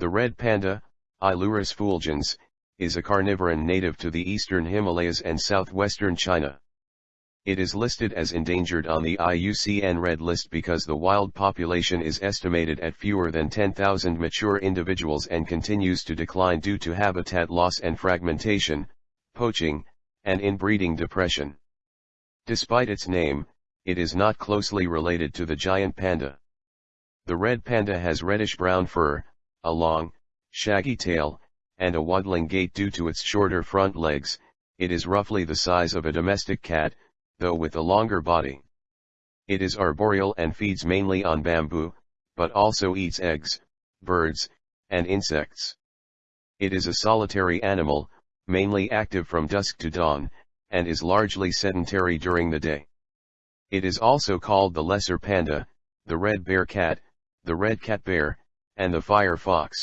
The red panda, Ailurus fulgens, is a carnivoran native to the eastern Himalayas and southwestern China. It is listed as endangered on the IUCN Red List because the wild population is estimated at fewer than 10,000 mature individuals and continues to decline due to habitat loss and fragmentation, poaching, and inbreeding depression. Despite its name, it is not closely related to the giant panda. The red panda has reddish-brown fur, a long, shaggy tail, and a waddling gait due to its shorter front legs, it is roughly the size of a domestic cat, though with a longer body. It is arboreal and feeds mainly on bamboo, but also eats eggs, birds, and insects. It is a solitary animal, mainly active from dusk to dawn, and is largely sedentary during the day. It is also called the lesser panda, the red bear cat, the red cat bear, and the fire fox.